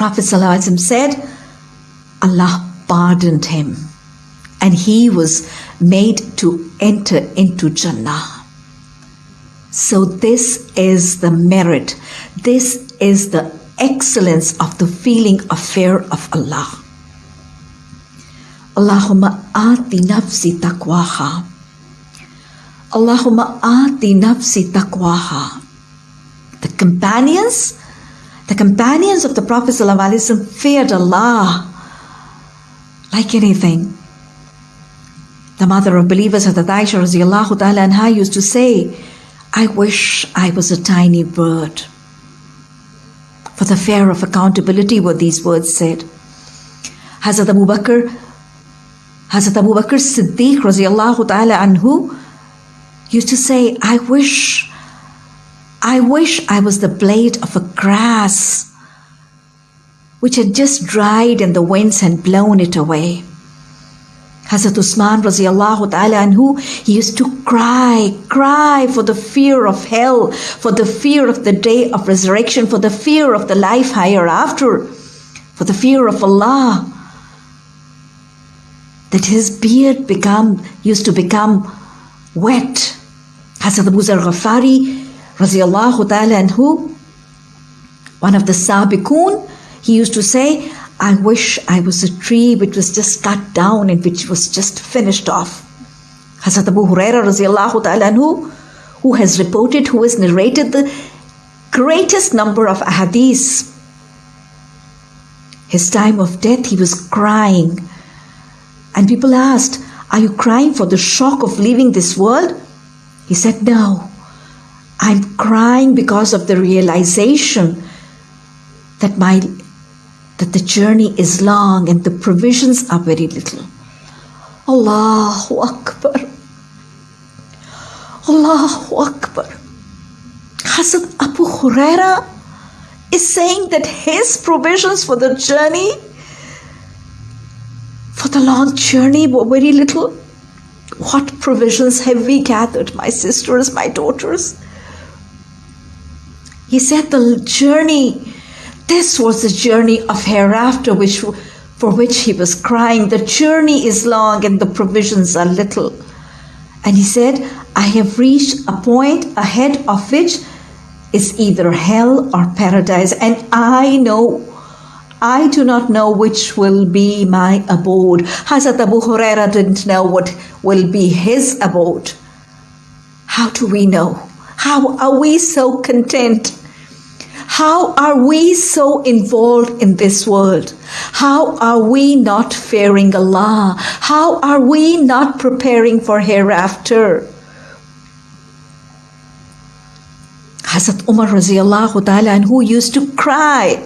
Prophet said, Allah pardoned him and he was made to enter into Jannah. So, this is the merit, this is the excellence of the feeling of fear of Allah. Allahumma ati nafsi taqwaha. Allahumma ati nafsi taqwaha. The companions, the companions of the Prophet ﷺ feared Allah like anything. The mother of believers, Hazrat Aisha radiallahu ta'ala anha used to say, I wish I was a tiny bird. For the fear of accountability were these words said. Hazrat Abu Bakr, Hazrat Abu Bakr Siddiq used to say, I wish, I wish I was the blade of a grass which had just dried and the winds had blown it away. Hazrat Usman radiallahu ta'ala anhu, he used to cry, cry for the fear of hell, for the fear of the day of resurrection, for the fear of the life hereafter, for the fear of Allah. That his beard become used to become wet. Hazrat Abu Zar Ghafari radiallahu ta'ala anhu, one of the Sabiqun, he used to say, I wish I was a tree which was just cut down and which was just finished off. Hazrat Abu Huraira radiallahu ta'ala anhu, who has reported, who has narrated the greatest number of ahadith. His time of death, he was crying. And people asked, Are you crying for the shock of leaving this world? He said, No. I'm crying because of the realization that my that the journey is long and the provisions are very little. Allahu Akbar. Allahu Akbar. Hazrat Abu Huraira is saying that his provisions for the journey, for the long journey, were very little. What provisions have we gathered, my sisters, my daughters? He said the journey this was the journey of hereafter which, for which he was crying. The journey is long and the provisions are little. And he said, I have reached a point ahead of which is either hell or paradise. And I know, I do not know which will be my abode. Hazrat Abu Huraira didn't know what will be his abode. How do we know? How are we so content? How are we so involved in this world? How are we not fearing Allah? How are we not preparing for hereafter? Hazrat Umar radiallahu ta'ala anhu used to cry.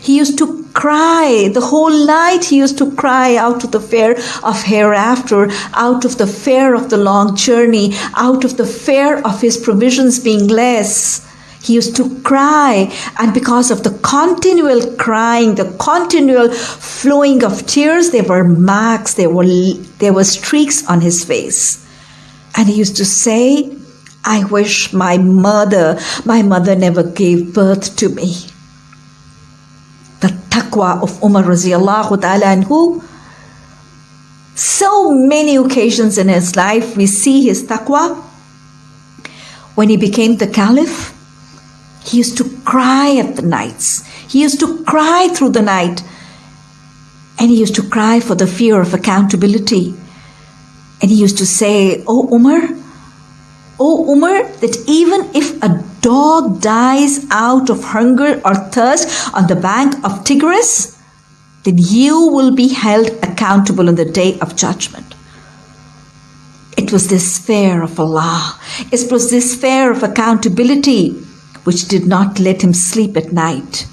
He used to cry the whole night. He used to cry out of the fear of hereafter, out of the fear of the long journey, out of the fear of his provisions being less. He used to cry, and because of the continual crying, the continual flowing of tears, there were marks, there were, there were streaks on his face. And he used to say, I wish my mother, my mother never gave birth to me. The taqwa of Umar radiallahu ta'ala anhu. So many occasions in his life we see his taqwa. When he became the caliph, he used to cry at the nights. He used to cry through the night. And he used to cry for the fear of accountability. And he used to say, Oh Umar, Oh Umar, that even if a dog dies out of hunger or thirst on the bank of Tigris, then you will be held accountable on the day of judgment. It was this fear of Allah. It was this fear of accountability which did not let him sleep at night.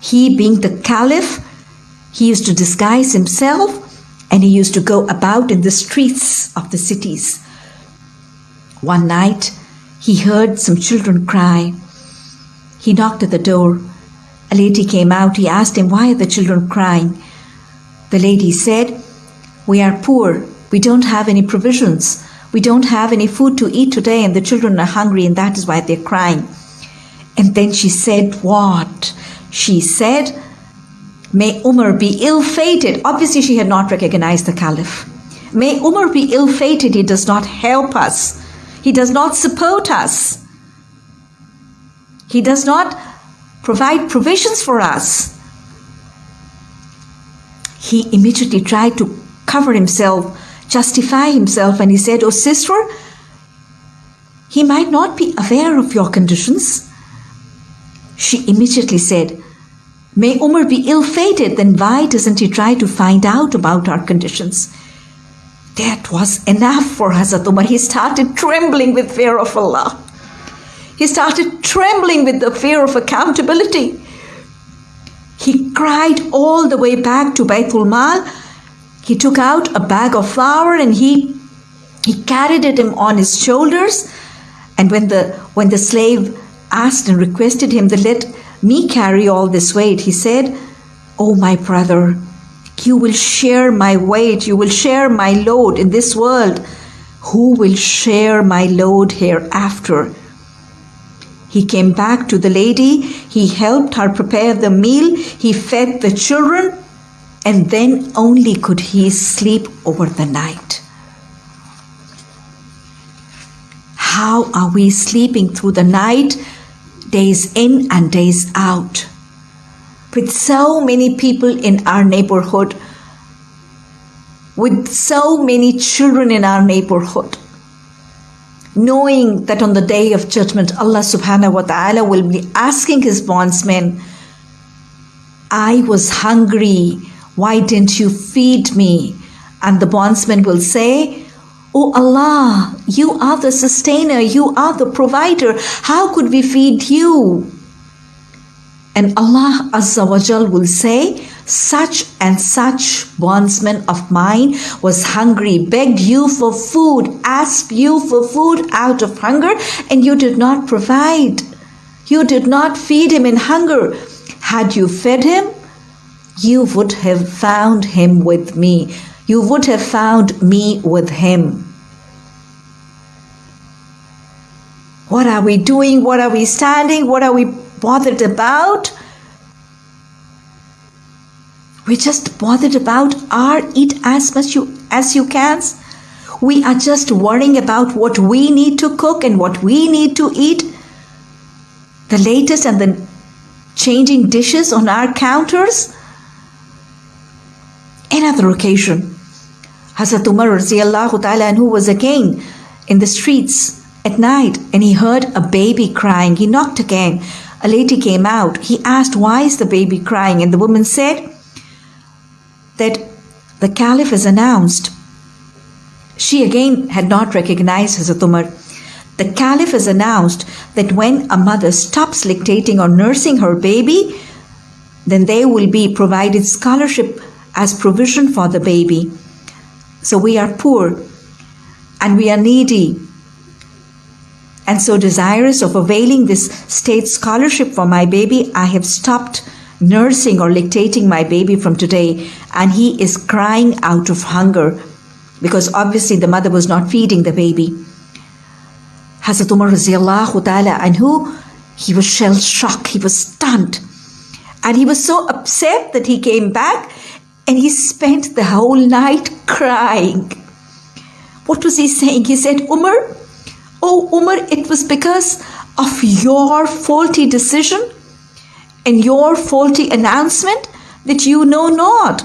He, being the caliph, he used to disguise himself and he used to go about in the streets of the cities. One night, he heard some children cry. He knocked at the door. A lady came out. He asked him, Why are the children crying? The lady said, We are poor. We don't have any provisions. We don't have any food to eat today, and the children are hungry, and that is why they're crying. And then she said, What? she said, May Umar be ill fated. Obviously, she had not recognized the Caliph. May Umar be ill fated. He does not help us, he does not support us, he does not provide provisions for us. He immediately tried to cover himself, justify himself, and he said, Oh, sister, he might not be aware of your conditions. She immediately said, May Umar be ill fated, then why doesn't he try to find out about our conditions? That was enough for Hazrat Umar. He started trembling with fear of Allah. He started trembling with the fear of accountability. He cried all the way back to Baitul Mal. He took out a bag of flour and he he carried it on his shoulders. And when the when the slave asked and requested him to let me carry all this weight, he said, Oh my brother, you will share my weight, you will share my load in this world. Who will share my load hereafter? He came back to the lady, he helped her prepare the meal, he fed the children, and then only could he sleep over the night. How are we sleeping through the night, days in and days out? With so many people in our neighborhood, with so many children in our neighborhood, knowing that on the day of judgment, Allah subhanahu wa ta'ala will be asking His bondsmen, I was hungry, why didn't you feed me? And the bondsman will say, Oh Allah, you are the sustainer, you are the provider. How could we feed you? And Allah Azza wa Jal will say, such and such bondsman of mine was hungry, begged you for food, asked you for food out of hunger, and you did not provide. You did not feed him in hunger. Had you fed him, you would have found him with me. You would have found me with him. What are we doing? What are we standing? What are we bothered about? We're just bothered about our eat as much you, as you can. We are just worrying about what we need to cook and what we need to eat. The latest and the changing dishes on our counters. Another occasion, Hazrat Umar ta'ala who was again in the streets at night and he heard a baby crying. He knocked again. A lady came out. He asked, Why is the baby crying? And the woman said that the Caliph has announced. She again had not recognized Hazrat Umar. The Caliph has announced that when a mother stops lactating or nursing her baby, then they will be provided scholarship as provision for the baby. So we are poor and we are needy and so desirous of availing this state scholarship for my baby, I have stopped nursing or lactating my baby from today, and he is crying out of hunger because obviously the mother was not feeding the baby. Hazrat Umar ta'ala anhu, he was shell shocked, he was stunned. And he was so upset that he came back and he spent the whole night crying. What was he saying? He said, Umar, Oh, Umar, it was because of your faulty decision and your faulty announcement that you know not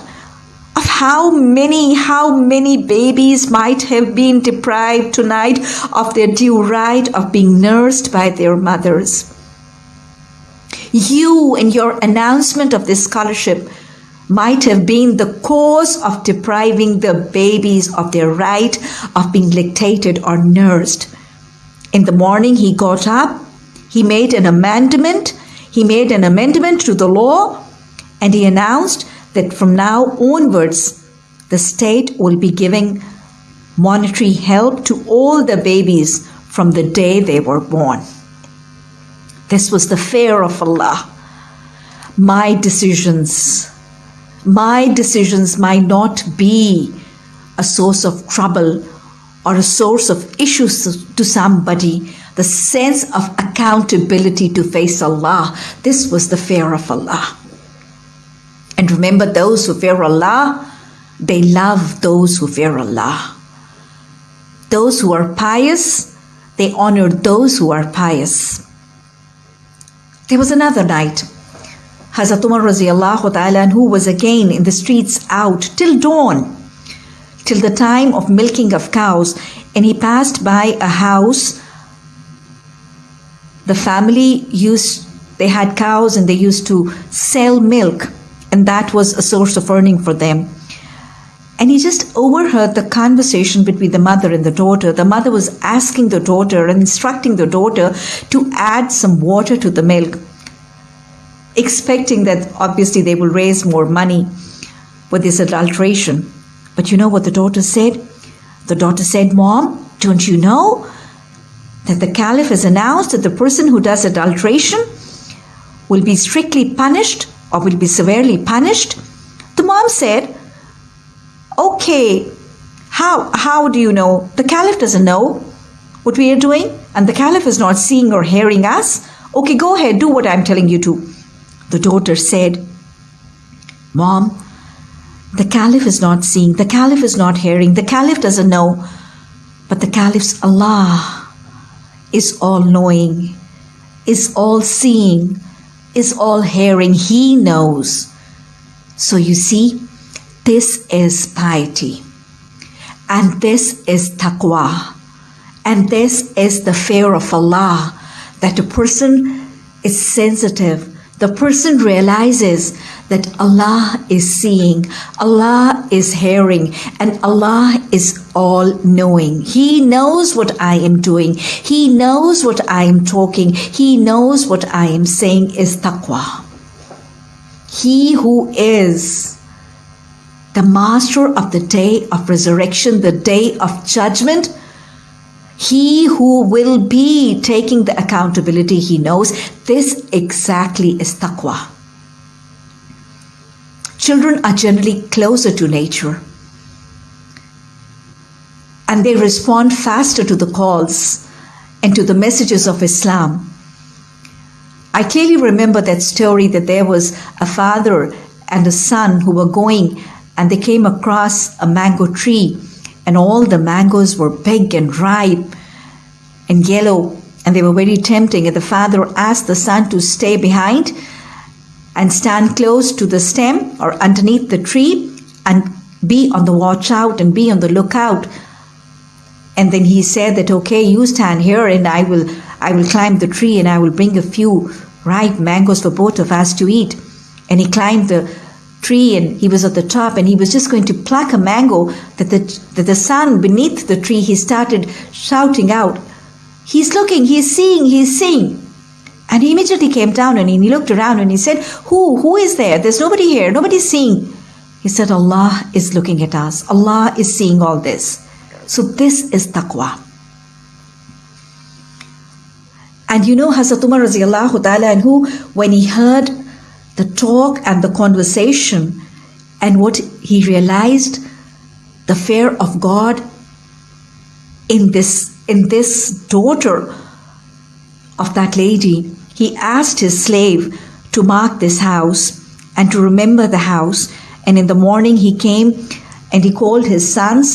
of how many, how many babies might have been deprived tonight of their due right of being nursed by their mothers. You and your announcement of this scholarship might have been the cause of depriving the babies of their right of being lactated or nursed. In the morning, he got up, he made an amendment, he made an amendment to the law, and he announced that from now onwards, the state will be giving monetary help to all the babies from the day they were born. This was the fear of Allah. My decisions, my decisions might not be a source of trouble or a source of issues to somebody. the sense of accountability to face Allah. This was the fear of Allah. And remember, those who fear Allah, they love those who fear Allah. Those who are pious, they honor those who are pious. There was another night. Hazrat Umar who was again in the streets out till dawn, till the time of milking of cows, and he passed by a house. The family used they had cows and they used to sell milk and that was a source of earning for them. And he just overheard the conversation between the mother and the daughter. The mother was asking the daughter and instructing the daughter to add some water to the milk expecting that obviously they will raise more money with this adulteration but you know what the daughter said the daughter said mom don't you know that the caliph has announced that the person who does adulteration will be strictly punished or will be severely punished. The mom said, Okay, how, how do you know? The caliph doesn't know what we are doing, and the caliph is not seeing or hearing us. Okay, go ahead, do what I'm telling you to. The daughter said, Mom, the caliph is not seeing, the caliph is not hearing, the caliph doesn't know, but the caliph's Allah is all knowing, is all seeing, is all hearing. He knows. So you see, this is piety. And this is taqwa. And this is the fear of Allah that a person is sensitive. The person realizes that Allah is seeing, Allah is hearing, and Allah is all knowing. He knows what I am doing. He knows what I am talking. He knows what I am saying is taqwa. He who is the master of the day of resurrection, the day of judgment, he who will be taking the accountability, he knows this exactly is taqwa. Children are generally closer to nature and they respond faster to the calls and to the messages of Islam. I clearly remember that story that there was a father and a son who were going and they came across a mango tree and all the mangoes were big and ripe and yellow and they were very tempting and the father asked the son to stay behind and stand close to the stem or underneath the tree and be on the watch out and be on the lookout. And then he said that, okay, you stand here and I will, I will climb the tree and I will bring a few ripe mangoes for both of us to eat. And he climbed the tree and he was at the top and he was just going to pluck a mango that the, that the son beneath the tree, he started shouting out, he's looking, he's seeing, he's seeing. And he immediately came down and he looked around and he said, Who? Who is there? There's nobody here. Nobody's seeing. He said, Allah is looking at us. Allah is seeing all this. So this is taqwa. And you know Hazrat Umar ta'ala anhu, when he heard the talk and the conversation and what he realized, the fear of God in this in this daughter of that lady, he asked his slave to mark this house and to remember the house. And in the morning he came and he called his sons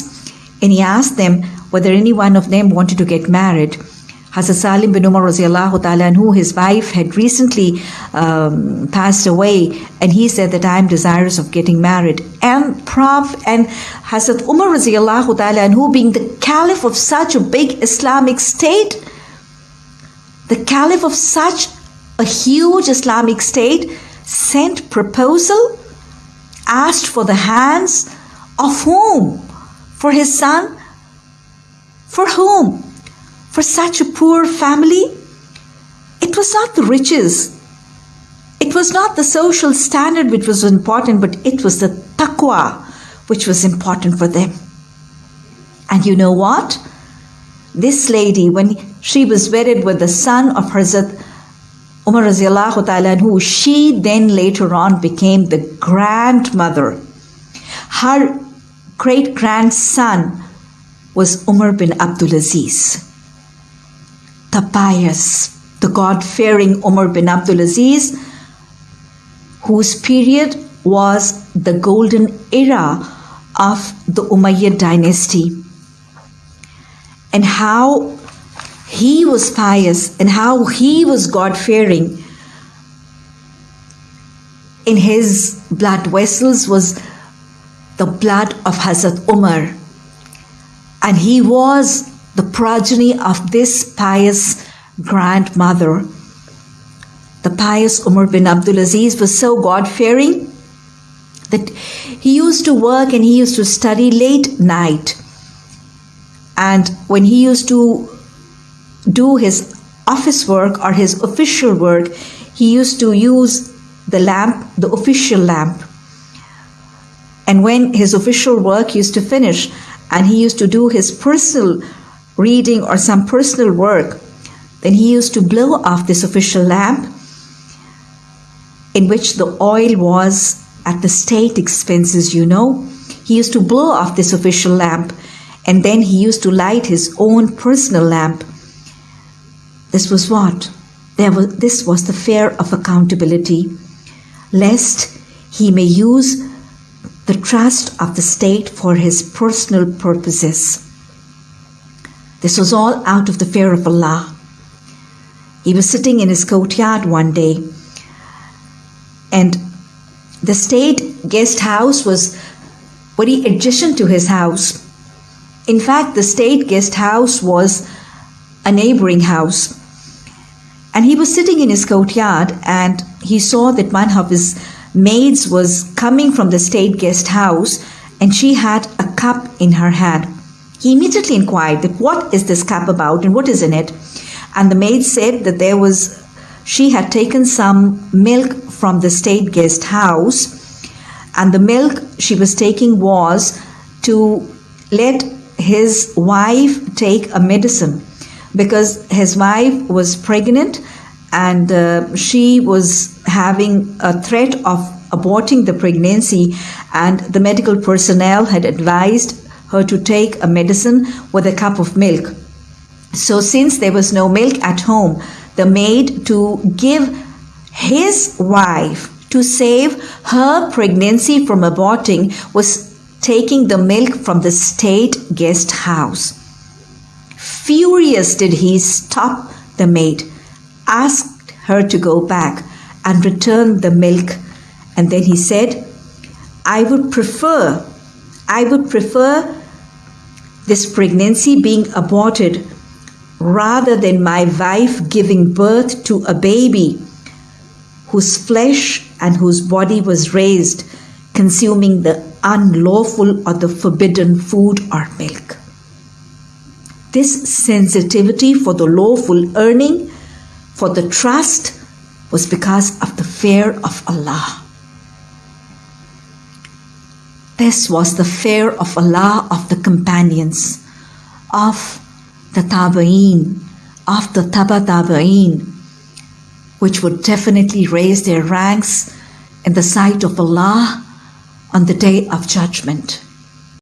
and he asked them whether any one of them wanted to get married. Hazrat Salim bin Umar radiallahu ta'ala who his wife had recently um, passed away and he said that I am desirous of getting married. And Prof and Hazrat Umar radiallahu ta'ala who being the caliph of such a big Islamic state the caliph of such a huge Islamic state sent proposal, asked for the hands of whom? For his son? For whom? For such a poor family? It was not the riches. It was not the social standard which was important, but it was the taqwa which was important for them. And you know what? This lady, when she was wedded with the son of Hazrat Umar radiallahu ta'ala who she then later on became the grandmother. Her great grandson was Umar bin Abdul Aziz. The pious, the God fearing Umar bin Abdul Aziz, whose period was the golden era of the Umayyad dynasty, and how he was pious and how he was God fearing. In his blood vessels was the blood of Hazrat Umar, and he was the progeny of this pious grandmother. The pious Umar bin Abdulaziz was so God fearing that he used to work and he used to study late night. And when he used to do his office work or his official work, he used to use the lamp, the official lamp. And when his official work used to finish and he used to do his personal reading or some personal work, then he used to blow off this official lamp in which the oil was at the state expenses, you know. He used to blow off this official lamp and then he used to light his own personal lamp. This was what? There was, this was the fear of accountability, lest he may use the trust of the state for his personal purposes. This was all out of the fear of Allah. He was sitting in his courtyard one day, and the state guest house was very adjacent to his house. In fact, the state guest house was a neighboring house. And he was sitting in his courtyard and he saw that one of his maids was coming from the state guest house and she had a cup in her hand. He immediately inquired that what is this cup about and what is in it? And the maid said that there was she had taken some milk from the state guest house and the milk she was taking was to let his wife take a medicine because his wife was pregnant and uh, she was having a threat of aborting the pregnancy and the medical personnel had advised her to take a medicine with a cup of milk so since there was no milk at home the maid to give his wife to save her pregnancy from aborting was taking the milk from the state guest house. Furious did he stop the maid, asked her to go back and return the milk, and then he said, I would prefer, I would prefer this pregnancy being aborted rather than my wife giving birth to a baby whose flesh and whose body was raised consuming the unlawful or the forbidden food or milk. This sensitivity for the lawful earning, for the trust, was because of the fear of Allah. This was the fear of Allah of the companions, of the Tabaeen, of the Taba Tabaeen, which would definitely raise their ranks in the sight of Allah on the day of judgment.